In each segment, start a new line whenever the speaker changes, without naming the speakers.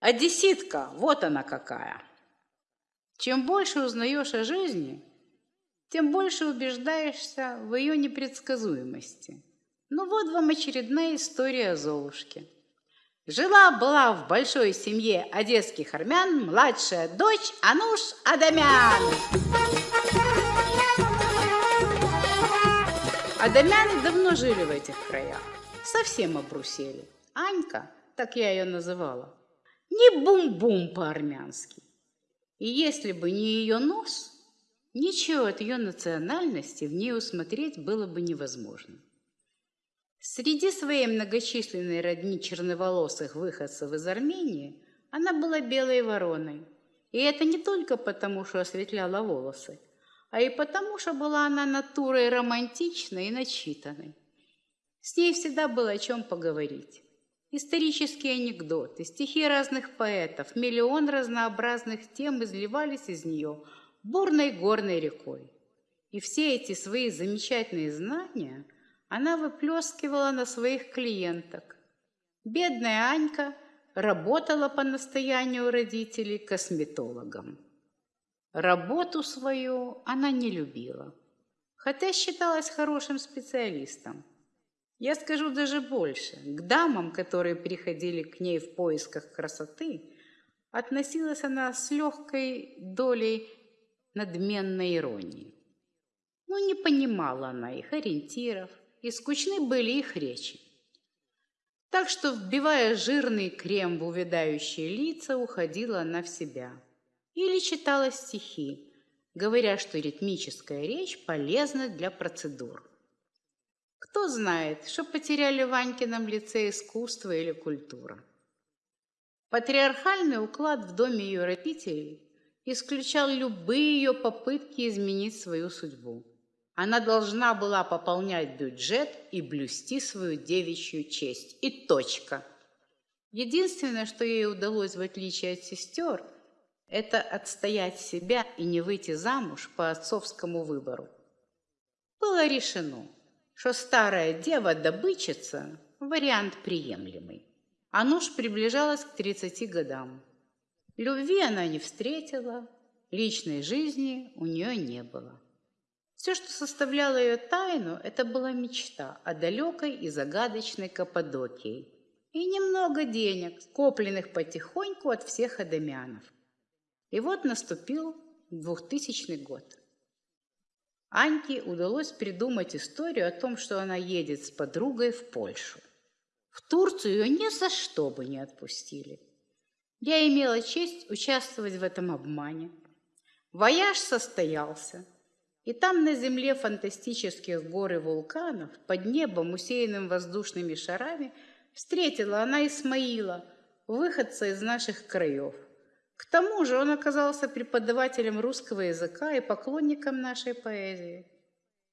одесситка, вот она какая. Чем больше узнаешь о жизни, тем больше убеждаешься в ее непредсказуемости. Ну вот вам очередная история о Золушке. Жила-была в большой семье одесских армян младшая дочь Ануш Адамян. Адамяне давно жили в этих краях, совсем обрусели. Анька, так я ее называла, не бум-бум по-армянски. И если бы не ее нос, ничего от ее национальности в ней усмотреть было бы невозможно. Среди своей многочисленной родни черноволосых выходцев из Армении она была белой вороной. И это не только потому, что осветляла волосы, а и потому, что была она натурой романтичной и начитанной. С ней всегда было о чем поговорить. Исторические анекдоты, стихи разных поэтов, миллион разнообразных тем изливались из нее бурной горной рекой. И все эти свои замечательные знания она выплескивала на своих клиенток. Бедная Анька работала по настоянию родителей косметологом. Работу свою она не любила, хотя считалась хорошим специалистом. Я скажу даже больше. К дамам, которые приходили к ней в поисках красоты, относилась она с легкой долей надменной иронии. Но не понимала она их ориентиров, и скучны были их речи. Так что, вбивая жирный крем в увядающие лица, уходила она в себя. Или читала стихи, говоря, что ритмическая речь полезна для процедур. Кто знает, что потеряли в Ванькином лице искусство или культура. Патриархальный уклад в доме ее родителей исключал любые ее попытки изменить свою судьбу. Она должна была пополнять бюджет и блюсти свою девичью честь. И точка. Единственное, что ей удалось, в отличие от сестер, это отстоять себя и не выйти замуж по отцовскому выбору. Было решено – что старая дева-добычица – вариант приемлемый. А нож приближалась к 30 годам. Любви она не встретила, личной жизни у нее не было. Все, что составляло ее тайну, это была мечта о далекой и загадочной Каппадокии и немного денег, скопленных потихоньку от всех адамянов. И вот наступил 2000 год. Аньке удалось придумать историю о том, что она едет с подругой в Польшу. В Турцию ее ни за что бы не отпустили. Я имела честь участвовать в этом обмане. Вояж состоялся, и там на земле фантастических гор и вулканов, под небом, усеянным воздушными шарами, встретила она Исмаила, выходца из наших краев – к тому же он оказался преподавателем русского языка и поклонником нашей поэзии.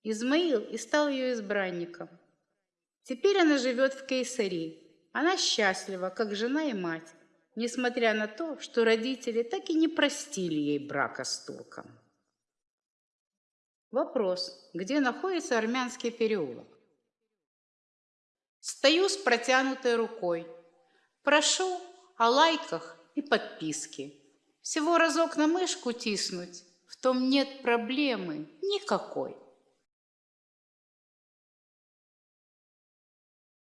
Измаил и стал ее избранником. Теперь она живет в Кейсари. Она счастлива, как жена и мать, несмотря на то, что родители так и не простили ей брака с турком. Вопрос, где находится армянский переулок? Стою с протянутой рукой. Прошу о лайках и подписки. Всего разок на мышку тиснуть, в том нет проблемы никакой.